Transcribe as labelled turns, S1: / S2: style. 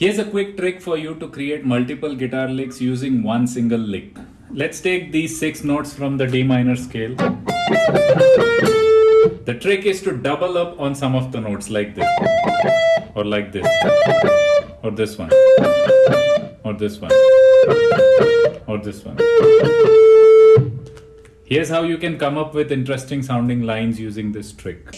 S1: Here's a quick trick for you to create multiple guitar licks using one single lick. Let's take these six notes from the D minor scale. The trick is to double up on some of the notes like this, or like this, or this one, or this one, or this one. Here's how you can come up with interesting sounding lines using this trick.